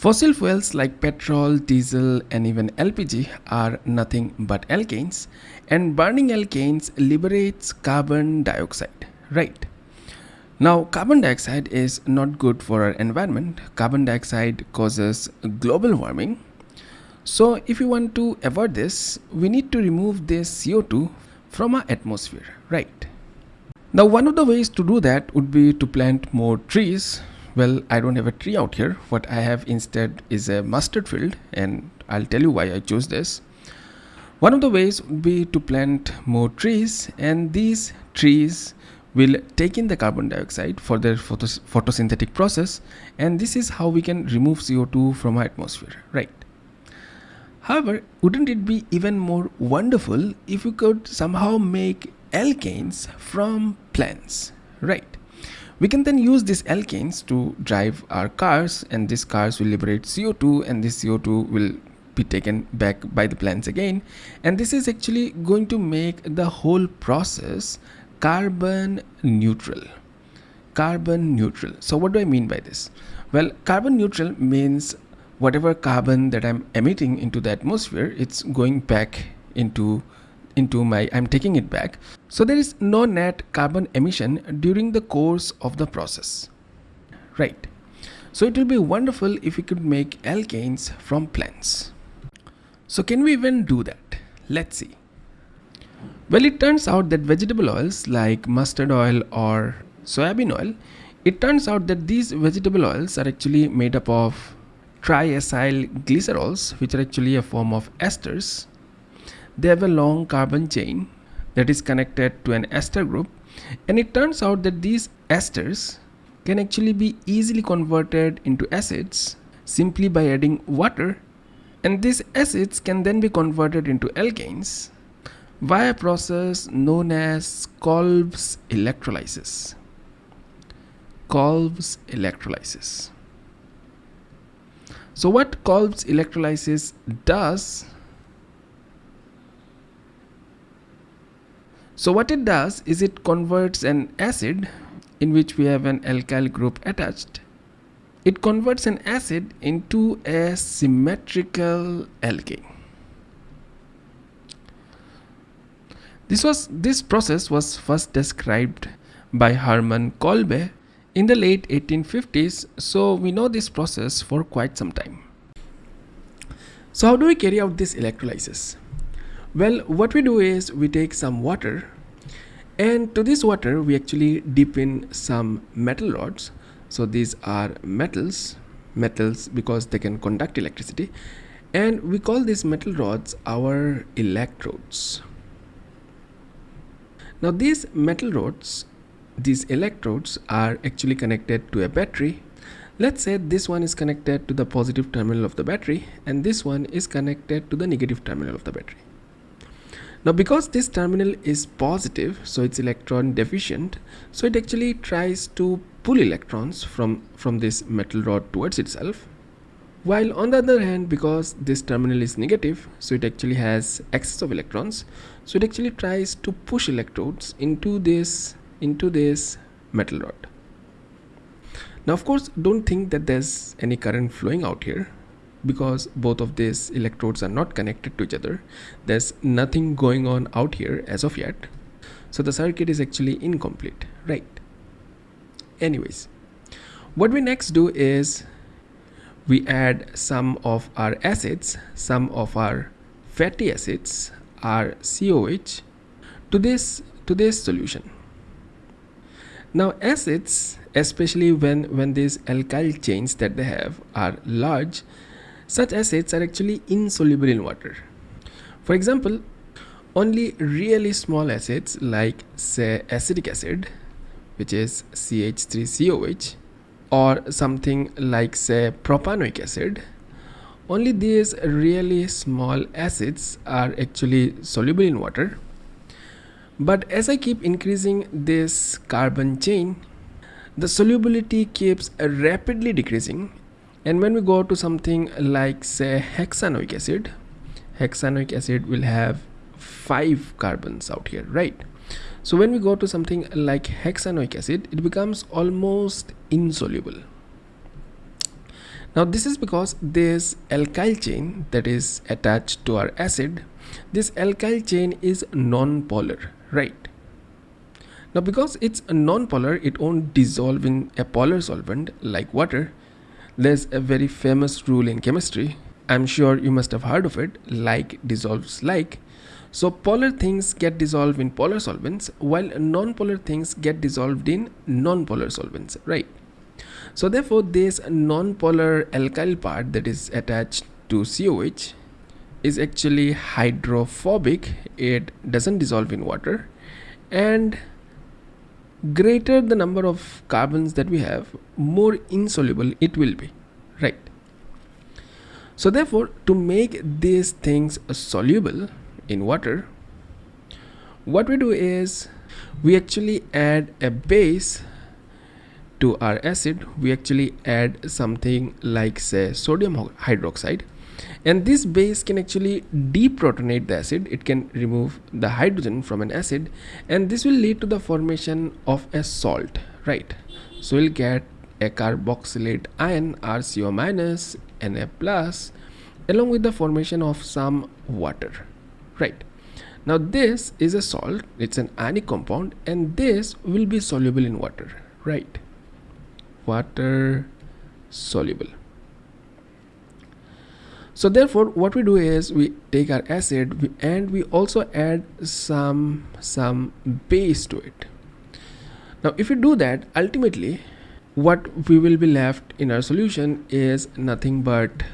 Fossil fuels like petrol, diesel and even LPG are nothing but alkanes and burning alkanes liberates carbon dioxide, right? Now carbon dioxide is not good for our environment. Carbon dioxide causes global warming. So if you want to avoid this, we need to remove this CO2 from our atmosphere, right? Now one of the ways to do that would be to plant more trees well I don't have a tree out here. What I have instead is a mustard field and I'll tell you why I chose this. One of the ways would be to plant more trees and these trees will take in the carbon dioxide for their photos photosynthetic process and this is how we can remove CO2 from our atmosphere right? However wouldn't it be even more wonderful if we could somehow make alkanes from plants right we can then use these alkanes to drive our cars and these cars will liberate CO2 and this CO2 will be taken back by the plants again. And this is actually going to make the whole process carbon neutral. Carbon neutral. So what do i mean by this? Well carbon neutral means whatever carbon that i'm emitting into the atmosphere it's going back into into my I'm taking it back. So there is no net carbon emission during the course of the process. Right. So it will be wonderful if we could make alkanes from plants. So can we even do that? Let's see. Well it turns out that vegetable oils like mustard oil or soybean oil it turns out that these vegetable oils are actually made up of triacyl glycerols which are actually a form of esters they have a long carbon chain that is connected to an ester group and it turns out that these esters can actually be easily converted into acids simply by adding water and these acids can then be converted into alkanes via a process known as Kolb's electrolysis. Kolb's electrolysis. So what Kolb's electrolysis does So what it does is it converts an acid in which we have an alkyl group attached. It converts an acid into a symmetrical alkane. This was this process was first described by Hermann Kolbe in the late 1850s so we know this process for quite some time. So how do we carry out this electrolysis? Well what we do is we take some water and to this water we actually dip in some metal rods. So these are metals metals because they can conduct electricity and we call these metal rods our electrodes. Now these metal rods these electrodes are actually connected to a battery. Let's say this one is connected to the positive terminal of the battery and this one is connected to the negative terminal of the battery now because this terminal is positive so it's electron deficient so it actually tries to pull electrons from from this metal rod towards itself while on the other hand because this terminal is negative so it actually has excess of electrons so it actually tries to push electrodes into this into this metal rod. Now of course don't think that there's any current flowing out here because both of these electrodes are not connected to each other. There's nothing going on out here as of yet. So the circuit is actually incomplete right? Anyways what we next do is we add some of our acids some of our fatty acids our COH to this to this solution. Now acids especially when when these alkyl chains that they have are large such acids are actually insoluble in water. For example, only really small acids like say acetic acid which is CH3COH or something like say propanoic acid only these really small acids are actually soluble in water but as I keep increasing this carbon chain the solubility keeps rapidly decreasing and when we go to something like say hexanoic acid hexanoic acid will have five carbons out here right? So when we go to something like hexanoic acid it becomes almost insoluble. Now this is because this alkyl chain that is attached to our acid this alkyl chain is non-polar right? Now because it's non-polar it won't dissolve in a polar solvent like water there's a very famous rule in chemistry. I'm sure you must have heard of it. Like dissolves like. So polar things get dissolved in polar solvents while non-polar things get dissolved in non-polar solvents right? So therefore this non-polar alkyl part that is attached to COH is actually hydrophobic. It doesn't dissolve in water. And greater the number of carbons that we have more insoluble it will be right? So therefore to make these things soluble in water what we do is we actually add a base to our acid. We actually add something like say sodium hydroxide and this base can actually deprotonate the acid. It can remove the hydrogen from an acid and this will lead to the formation of a salt right? So we'll get a carboxylate ion rco minus na plus along with the formation of some water right? Now this is a salt. It's an ionic compound and this will be soluble in water right? Water soluble so therefore what we do is we take our acid and we also add some some base to it. Now if we do that ultimately what we will be left in our solution is nothing but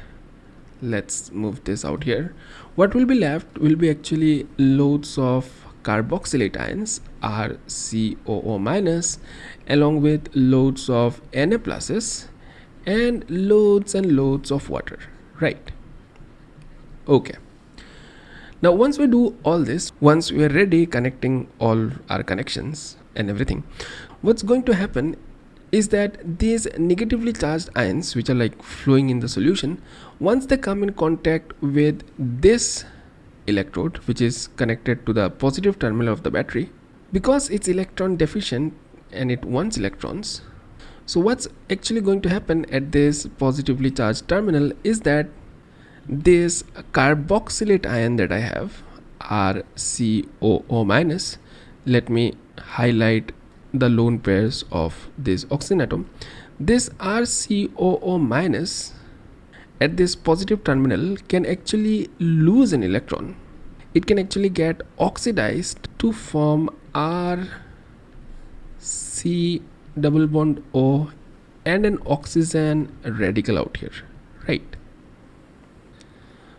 let's move this out here. What will be left will be actually loads of carboxylate ions RCOO minus along with loads of Na pluses and loads and loads of water right okay. Now once we do all this once we are ready connecting all our connections and everything what's going to happen is that these negatively charged ions which are like flowing in the solution once they come in contact with this electrode which is connected to the positive terminal of the battery because it's electron deficient and it wants electrons so what's actually going to happen at this positively charged terminal is that this carboxylate ion that I have RCOO minus let me highlight the lone pairs of this oxygen atom this RCOO minus at this positive terminal can actually lose an electron. It can actually get oxidized to form R C double bond O and an oxygen radical out here right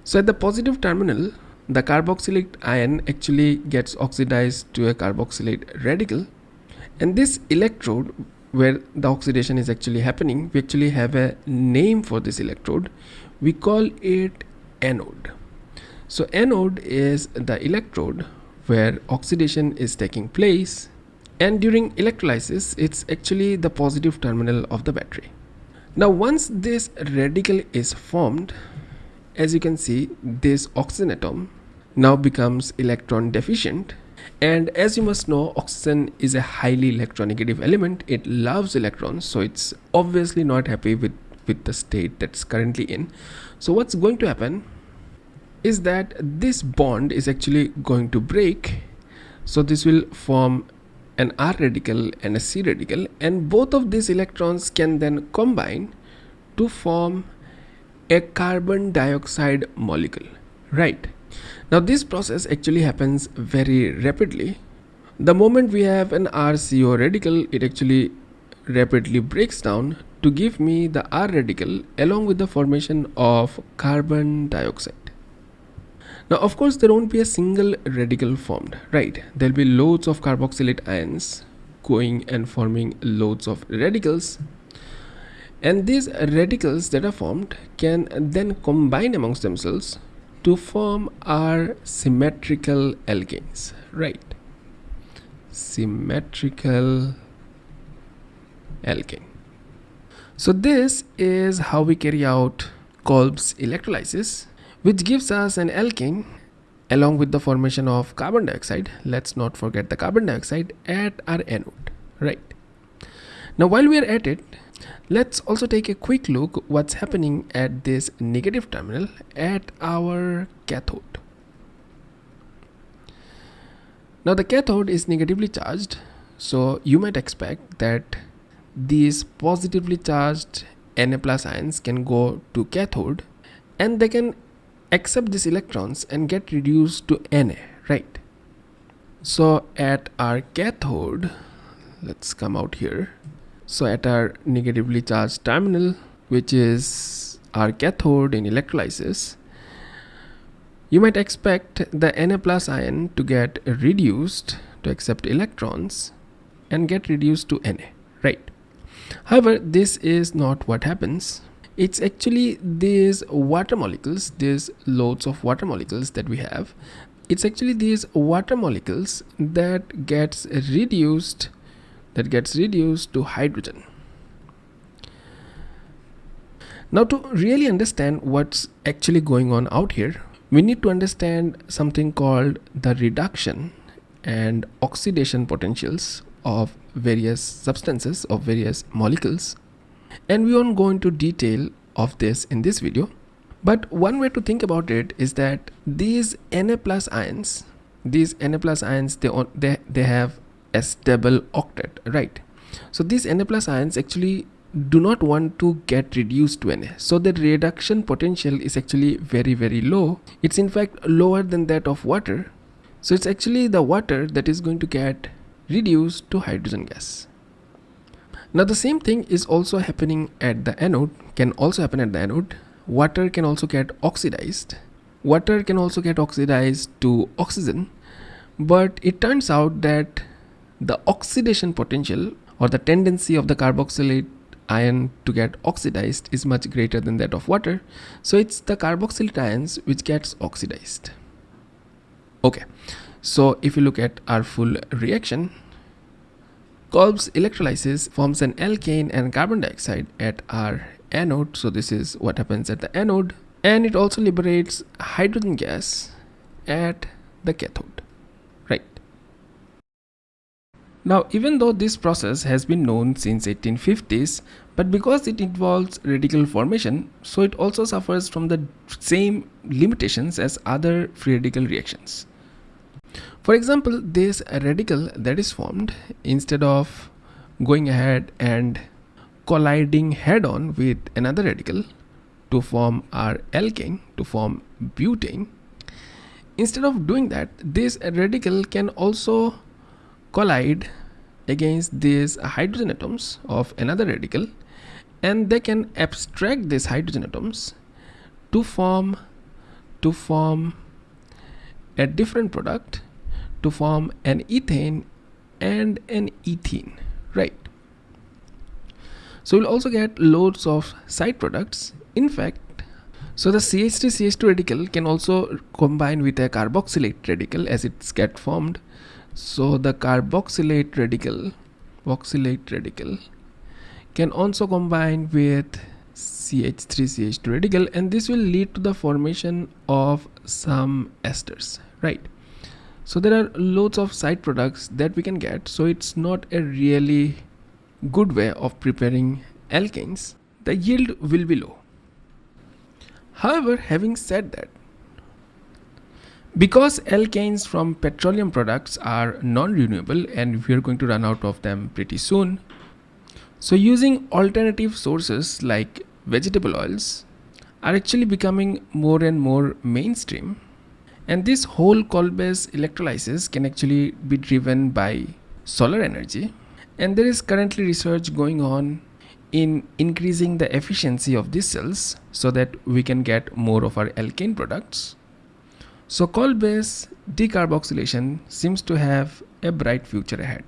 so at the positive terminal, the carboxylate ion actually gets oxidized to a carboxylate radical and this electrode where the oxidation is actually happening, we actually have a name for this electrode. We call it anode. So anode is the electrode where oxidation is taking place and during electrolysis it's actually the positive terminal of the battery. Now once this radical is formed as you can see this oxygen atom now becomes electron deficient. And as you must know oxygen is a highly electronegative element. It loves electrons so it's obviously not happy with with the state that's currently in. So what's going to happen is that this bond is actually going to break. So this will form an r radical and a c radical and both of these electrons can then combine to form a carbon dioxide molecule. Right. Now this process actually happens very rapidly. The moment we have an RCO radical it actually rapidly breaks down to give me the R radical along with the formation of carbon dioxide. Now of course there won't be a single radical formed. Right. There'll be loads of carboxylate ions going and forming loads of radicals and these radicals that are formed can then combine amongst themselves to form our symmetrical alkanes right? Symmetrical alkane. So this is how we carry out Kolb's electrolysis which gives us an alkane along with the formation of carbon dioxide. Let's not forget the carbon dioxide at our anode right? Now while we are at it Let's also take a quick look what's happening at this negative terminal at our cathode. Now the cathode is negatively charged so you might expect that these positively charged Na plus ions can go to cathode and they can accept these electrons and get reduced to Na, right? So at our cathode, let's come out here. So at our negatively charged terminal, which is our cathode in electrolysis, you might expect the Na plus ion to get reduced to accept electrons and get reduced to Na, right? However, this is not what happens. It's actually these water molecules, these loads of water molecules that we have. It's actually these water molecules that gets reduced that gets reduced to hydrogen. Now to really understand what's actually going on out here, we need to understand something called the reduction and oxidation potentials of various substances of various molecules and we won't go into detail of this in this video but one way to think about it is that these Na plus ions these Na plus ions they, they, they have a stable octet right so these Na plus ions actually do not want to get reduced to Na so the reduction potential is actually very very low it's in fact lower than that of water so it's actually the water that is going to get reduced to hydrogen gas. Now the same thing is also happening at the anode, can also happen at the anode. Water can also get oxidized. Water can also get oxidized to oxygen. But it turns out that the oxidation potential or the tendency of the carboxylate ion to get oxidized is much greater than that of water. So it's the carboxylate ions which gets oxidized. Okay, so if you look at our full reaction, Kolb's electrolysis forms an alkane and carbon dioxide at our anode. So this is what happens at the anode. And it also liberates hydrogen gas at the cathode, right? Now, even though this process has been known since 1850s, but because it involves radical formation, so it also suffers from the same limitations as other free radical reactions. For example, this radical that is formed instead of going ahead and colliding head on with another radical to form our alkane to form butane instead of doing that this radical can also collide against these hydrogen atoms of another radical and they can abstract these hydrogen atoms to form to form a different product to form an ethane and an ethene right? So we'll also get loads of side products. In fact so the CH3 CH2 radical can also combine with a carboxylate radical as it's get formed so the carboxylate radical oxalate radical can also combine with CH3 CH2 radical and this will lead to the formation of some esters right? So there are loads of side products that we can get so it's not a really good way of preparing alkanes. The yield will be low. However having said that because alkanes from petroleum products are non-renewable and we are going to run out of them pretty soon. So using alternative sources like vegetable oils are actually becoming more and more mainstream. And this whole Kolbe's electrolysis can actually be driven by solar energy. And there is currently research going on in increasing the efficiency of these cells so that we can get more of our alkane products. So Kolbe's decarboxylation seems to have a bright future ahead.